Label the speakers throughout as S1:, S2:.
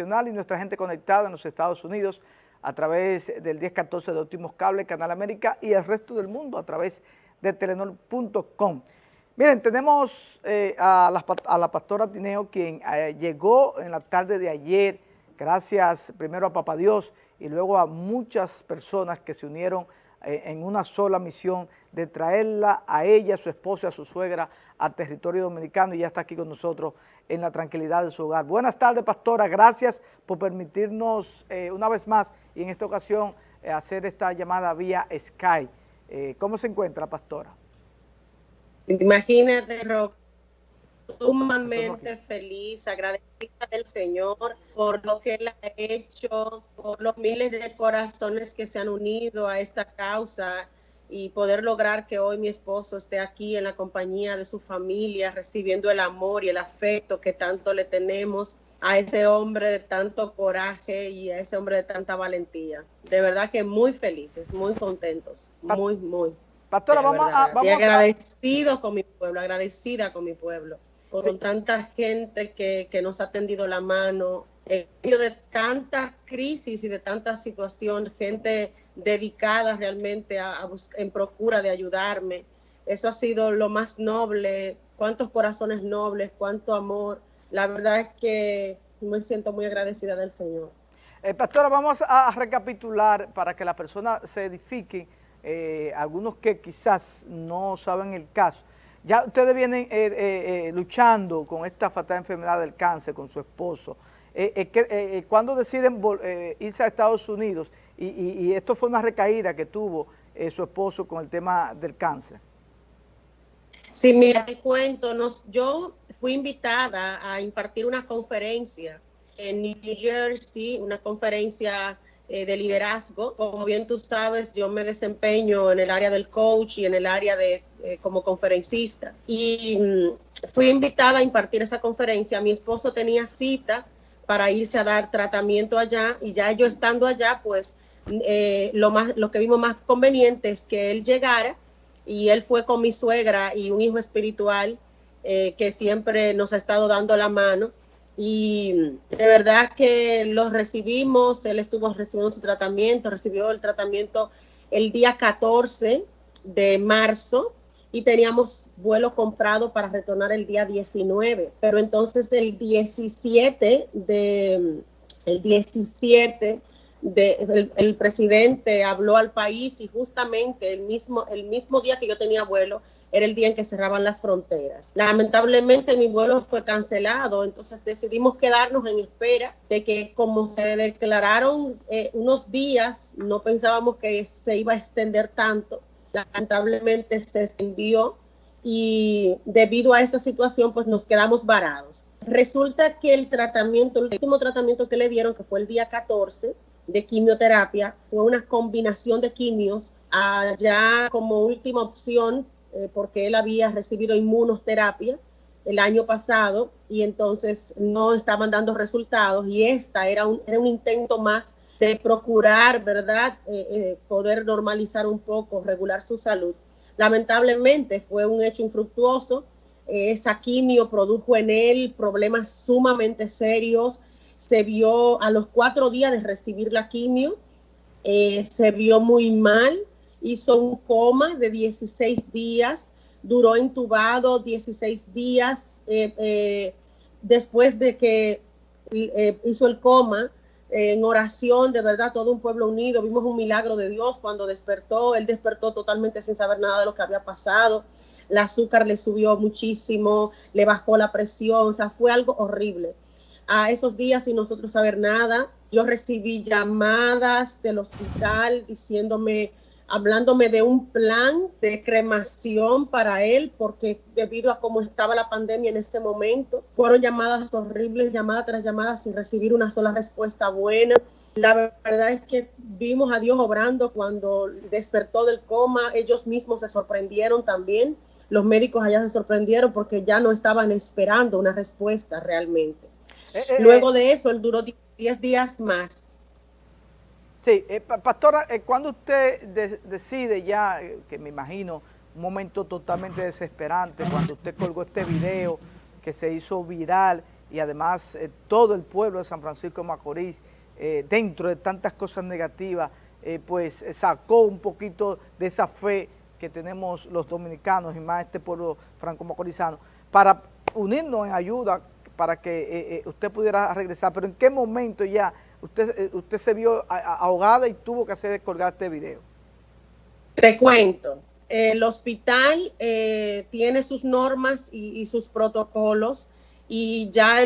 S1: y nuestra gente conectada en los Estados Unidos a través del 1014 de Óptimos Cable, Canal América y el resto del mundo a través de telenor.com. Miren, tenemos eh, a, la, pastora Tineo, quien eh, llegó en la tarde de ayer, gracias primero a Papá Dios y luego a muchas personas que se unieron en una sola misión de traerla a ella, a su esposa, a su suegra, al territorio dominicano y ya está aquí con nosotros en la tranquilidad de su hogar. Buenas tardes, pastora, gracias por permitirnos eh, una vez más y en esta ocasión eh, hacer esta llamada vía Skype. ¿Cómo se encuentra, pastora?
S2: Imagínate, Rob, sumamente feliz, agradecida del Señor por lo que Él ha hecho, por los miles de corazones que se han unido a esta causa y poder lograr que hoy mi esposo esté aquí en la compañía de su familia, recibiendo el amor y el afecto que tanto le tenemos a ese hombre de tanto coraje y a ese hombre de tanta valentía. De verdad que muy felices, muy contentos, muy, muy.
S1: Pastora, vamos a... Vamos
S2: agradecido con mi pueblo, agradecida con mi pueblo por tanta gente que, que, nos ha tendido la mano, en medio de tanta crisis y de tanta situación, gente dedicada realmente a, en procura de ayudarme. Eso ha sido lo más noble, cuántos corazones nobles, cuánto amor. La verdad es que me siento muy agradecida del Señor.
S1: Eh, pastora, vamos a recapitular para que la persona se edifique, eh, algunos que quizás no saben el caso. Ya ustedes vienen eh, eh, eh, luchando con esta fatal enfermedad del cáncer con su esposo. ¿Cuándo deciden irse a Estados Unidos? Y, esto fue una recaída que tuvo su esposo con el tema del cáncer.
S2: Sí, mira, te cuento, nos, yo fui invitada a impartir una conferencia en New Jersey, una conferencia eh, de liderazgo. Como bien tú sabes, yo me desempeño en el área del coach y en el área de eh, como conferencista. Y mm, fui invitada a impartir esa conferencia. Mi esposo tenía cita para irse a dar tratamiento allá y ya yo estando allá, pues eh, lo, más, lo que vimos más conveniente es que él llegara y él fue con mi suegra y un hijo espiritual que siempre nos ha estado dando la mano y de verdad que lo recibimos, él estuvo recibiendo su tratamiento, recibió el tratamiento el día 14 de marzo y teníamos vuelo comprado para retornar el día 19, pero entonces el 17 de el 17 de, el, presidente habló al país y justamente el mismo el mismo día que yo tenía vuelo era el día en que cerraban las fronteras. Lamentablemente mi vuelo fue cancelado, entonces decidimos quedarnos en espera de que como se declararon eh, unos días, no pensábamos que se iba a extender tanto. Lamentablemente se extendió y debido a esa situación pues nos quedamos varados. Resulta que el tratamiento, el último tratamiento que le dieron, que fue el día 14 de quimioterapia, fue una combinación de quimios allá como última opción eh, porque él había recibido inmunoterapia el año pasado y entonces no estaban dando resultados y esta era un, era un intento más de procurar, ¿verdad?, eh, eh, poder normalizar un poco, regular su salud. Lamentablemente fue un hecho infructuoso, esa quimio produjo en él problemas sumamente serios, se vio a los cuatro días de recibir la quimio, se vio muy mal, hizo un coma de 16 días, duró intubado 16 días eh, eh, después de que eh, hizo el coma. en oración, de verdad, todo un pueblo unido, vimos un milagro de Dios cuando despertó, él despertó totalmente sin saber nada de lo que había pasado, el azúcar le subió muchísimo, le bajó la presión, o sea, fue algo horrible. A esos días sin nosotros saber nada, yo recibí llamadas del hospital diciéndome hablándome de un plan de cremación para él, porque debido a cómo estaba la pandemia en ese momento, fueron llamadas horribles, llamadas tras llamadas sin recibir una sola respuesta buena. La verdad es que vimos a Dios obrando cuando despertó del coma, ellos mismos se sorprendieron también, los médicos allá se sorprendieron porque ya no estaban esperando una respuesta realmente. Eh, eh, Luego eh. de eso, él duró 10 días más
S1: Sí, eh, pastora, eh, cuando usted decide ya, eh, que me imagino un momento totalmente desesperante, cuando usted colgó este video que se hizo viral y además eh, todo el pueblo de San Francisco de Macorís, dentro de tantas cosas negativas, pues sacó un poquito de esa fe que tenemos los dominicanos y más este pueblo franco-macorizano, para unirnos en ayuda para que usted pudiera regresar. Pero ¿en qué momento ya usted, usted se vio ahogada y tuvo que hacer colgar este video?
S2: Te cuento, el hospital tiene sus normas y sus protocolos, y ya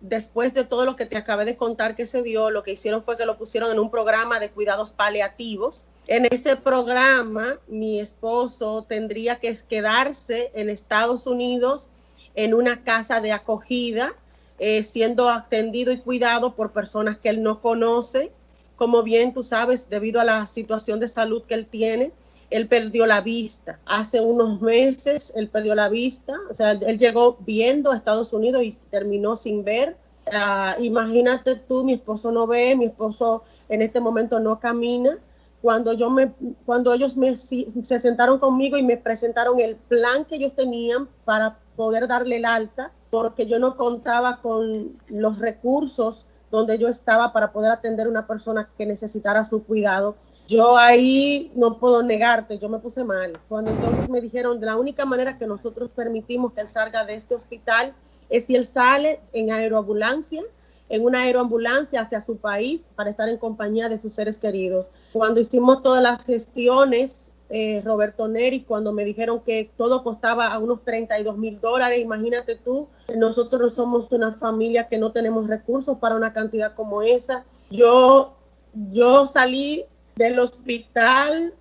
S2: después de todo lo que te acabé de contar que se dio, lo que hicieron fue que lo pusieron en un programa de cuidados paliativos. En ese programa, mi esposo tendría que quedarse en Estados Unidos en una casa de acogida, eh, siendo atendido y cuidado por personas que él no conoce, como bien tú sabes, debido a la situación de salud que él tiene él perdió la vista. Hace unos meses él perdió la vista, o sea, él llegó viendo a Estados Unidos y terminó sin ver. Ah, imagínate tú, mi esposo no ve, mi esposo en este momento no camina. Cuando, yo me, cuando ellos me, se sentaron conmigo y me presentaron el plan que ellos tenían para poder darle el alta, porque yo no contaba con los recursos donde yo estaba para poder atender a una persona que necesitara su cuidado yo ahí no puedo negarte, yo me puse mal. Cuando entonces me dijeron, de la única manera que nosotros permitimos que él salga de este hospital es si él sale en aeroambulancia, en una aeroambulancia hacia su país para estar en compañía de sus seres queridos. Cuando hicimos todas las gestiones, eh, Roberto Neri, cuando me dijeron que todo costaba a unos 32 mil dólares, imagínate tú, nosotros no somos una familia que no tenemos recursos para una cantidad como esa. Yo, yo salí del hospital,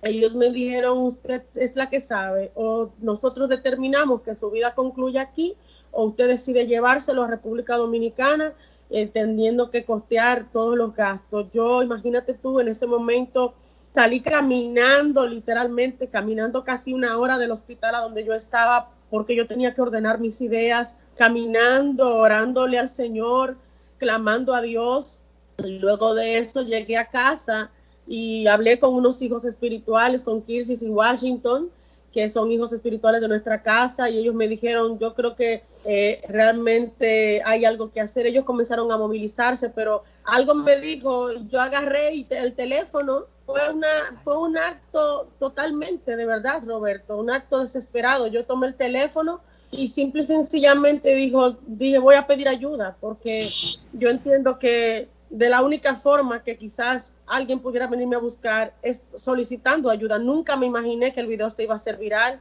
S2: ellos me dijeron, usted es la que sabe, o nosotros determinamos que su vida concluye aquí, o usted decide llevárselo a República Dominicana, entendiendo que costear todos los gastos. Yo, imagínate tú, en ese momento salí caminando, literalmente, caminando casi una hora del hospital a donde yo estaba, porque yo tenía que ordenar mis ideas, caminando, orándole al Señor, clamando a Dios, Luego de eso llegué a casa y hablé con unos hijos espirituales, con Kirsis y Washington, que son hijos espirituales de nuestra casa, y ellos me dijeron, yo creo que eh, realmente hay algo que hacer. Ellos comenzaron a movilizarse, pero algo me dijo, yo agarré el teléfono, fue, una, fue un acto totalmente, de verdad, Roberto, un acto desesperado. Yo tomé el teléfono y simple y sencillamente dijo, dije, voy a pedir ayuda, porque yo entiendo que de la única forma que quizás alguien pudiera venirme a buscar es solicitando ayuda. Nunca me imaginé que el video se iba a hacer viral,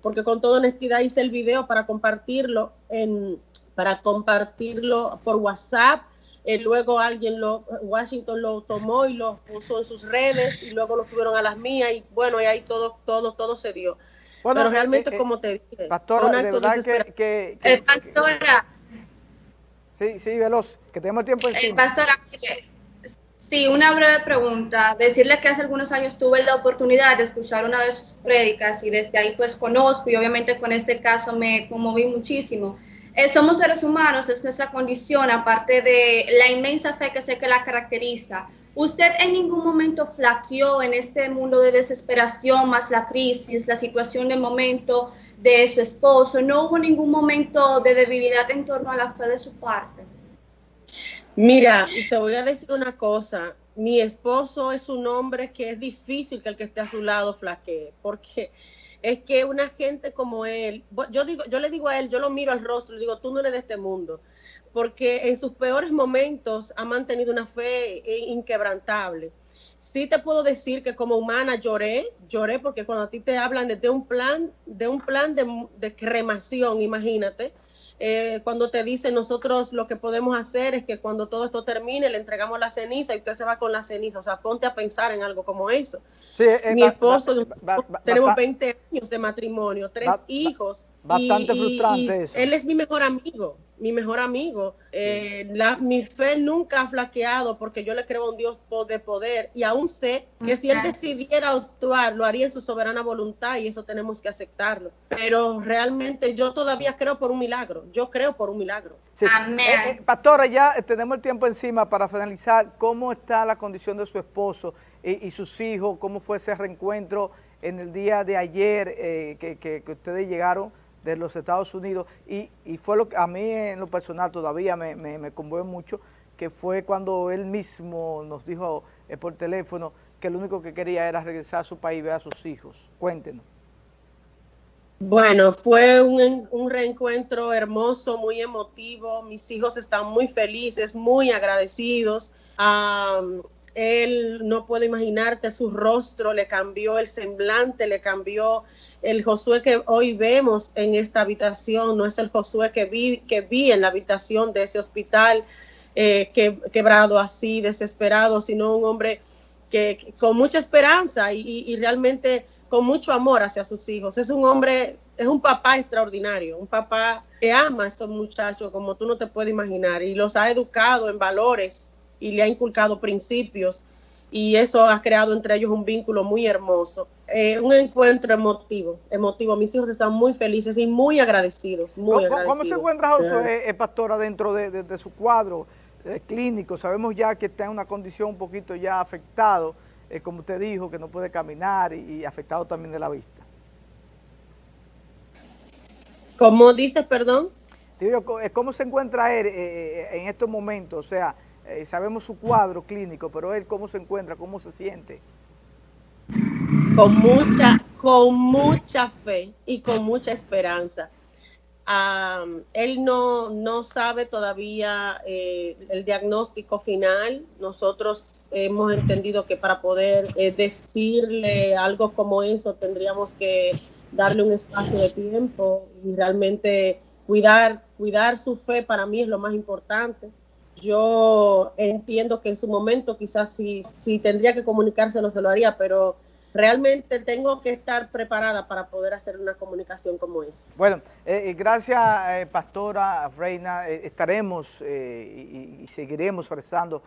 S2: porque con toda honestidad hice el video para compartirlo en, para compartirlo por WhatsApp. y eh, luego alguien lo, Washington lo tomó y lo puso en sus redes y luego lo subieron a las mías y bueno, y ahí todo, todo, todo se dio. Pero eh, realmente, eh, como te dije,
S1: pastora, de verdad que, que,
S3: pastora,
S1: Sí, sí, veloz, que tenemos tiempo
S3: eh, encima. Pastora, sí, una breve pregunta. Decirle que hace algunos años tuve la oportunidad de escuchar una de sus prédicas y desde ahí pues conozco y obviamente con este caso me conmoví muchísimo. Eh, somos seres humanos, es nuestra condición, aparte de la inmensa fe que sé que la caracteriza. ¿Usted en ningún momento flaqueó en este mundo de desesperación, más la crisis, la situación de momento de su esposo? ¿No hubo ningún momento de debilidad en torno a la fe de su parte?
S2: Mira, te voy a decir una cosa. Mi esposo es un hombre que es difícil que el que esté a su lado flaquee, porque es que una gente como él, yo digo, yo le digo a él, yo lo miro al rostro, le digo, tú no eres de este mundo porque en sus peores momentos ha mantenido una fe inquebrantable. Sí te puedo decir que como humana lloré, lloré porque cuando a ti te hablan de, un plan, de un plan de, cremación, imagínate, eh, cuando te dicen nosotros lo que podemos hacer es que cuando todo esto termine le entregamos la ceniza y usted se va con la ceniza, o sea, ponte a pensar en algo como eso. Eh, Mi esposo, tenemos 20 años de matrimonio, tres hijos.
S1: Bastante frustrante eso.
S2: Él es mi mejor amigo mi mejor amigo. Eh, la, mi fe nunca ha flaqueado porque yo le creo a un Dios de poder y aún sé que si Él decidiera actuar, lo haría en su soberana voluntad y eso tenemos que aceptarlo. Pero realmente yo todavía creo por un milagro. Yo creo por un milagro.
S1: Amén. Eh, eh, pastora, ya tenemos el tiempo encima para finalizar. ¿Cómo está la condición de su esposo y, sus hijos? ¿Cómo fue ese reencuentro en el día de ayer que, que ustedes llegaron de los Estados Unidos y, fue lo que a mí en lo personal todavía me, me, conmueve mucho, que fue cuando él mismo nos dijo eh, por teléfono que lo único que quería era regresar a su país y ver a sus hijos. Cuéntenos.
S2: Bueno, fue un, un, reencuentro hermoso, muy emotivo. Mis hijos están muy felices, muy agradecidos. Él no puede imaginarte su rostro, le cambió el semblante, le cambió el Josué que hoy vemos en esta habitación, no es el Josué que vi, que vi en la habitación de ese hospital eh, que, quebrado así, desesperado, sino un hombre que, con mucha esperanza y, realmente con mucho amor hacia sus hijos. Es un hombre, es un papá extraordinario, un papá que ama a estos muchachos como tú no te puedes imaginar y los ha educado en valores y le ha inculcado principios y eso ha creado entre ellos un vínculo muy hermoso. Eh, un encuentro emotivo, emotivo. Mis hijos están muy felices y muy agradecidos. Muy
S1: ¿Cómo, se encuentra José, eh, pastora, dentro de, su cuadro eh, clínico? Sabemos ya que está en una condición un poquito ya afectado, como usted dijo, que no puede caminar y, afectado también de la vista.
S2: ¿Cómo dices, perdón?
S1: ¿Cómo se encuentra él en estos momentos? O sea, eh, sabemos su cuadro clínico, pero él cómo se encuentra, cómo se siente.
S2: Con mucha, con mucha fe y con mucha esperanza. él no, no, sabe todavía eh, el diagnóstico final. Nosotros hemos entendido que para poder eh, decirle algo como eso tendríamos que darle un espacio de tiempo y realmente cuidar, cuidar su fe para mí es lo más importante yo entiendo que en su momento quizás si, si tendría que comunicárselo se lo haría, pero realmente tengo que estar preparada para poder hacer una comunicación como esa.
S1: Bueno, eh, eh, gracias eh, Pastora Reina, estaremos y, y, seguiremos rezando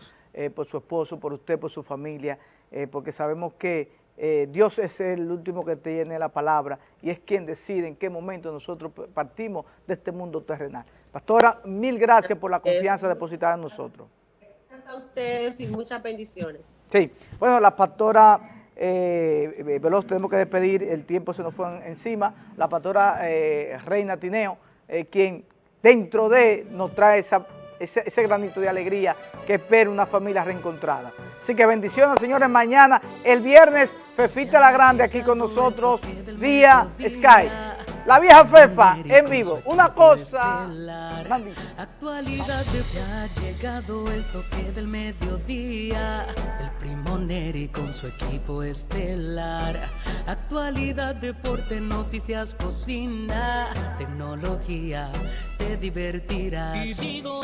S1: por su esposo, por usted, por su familia, porque sabemos que Dios es el último que tiene la palabra y es quien decide en qué momento nosotros partimos de este mundo terrenal. Pastora, mil gracias por la confianza depositada en nosotros.
S2: A ustedes y muchas bendiciones.
S1: Sí, bueno, la pastora eh, Veloz, tenemos que despedir, el tiempo se nos fue encima. La pastora eh, Reina Tineo, eh, quien dentro de nos trae esa, ese, granito de alegría que espera una familia reencontrada. Así que bendiciones, señores. Mañana, el viernes, Fefita la Grande aquí con nosotros vía Skype. La vieja Fefa en vivo. Una cosa.
S4: Actualidad de ya ha llegado el toque del mediodía. El primo Neri con su equipo estelar. Actualidad, deporte, noticias, cocina. Tecnología, te divertirás. Y digo,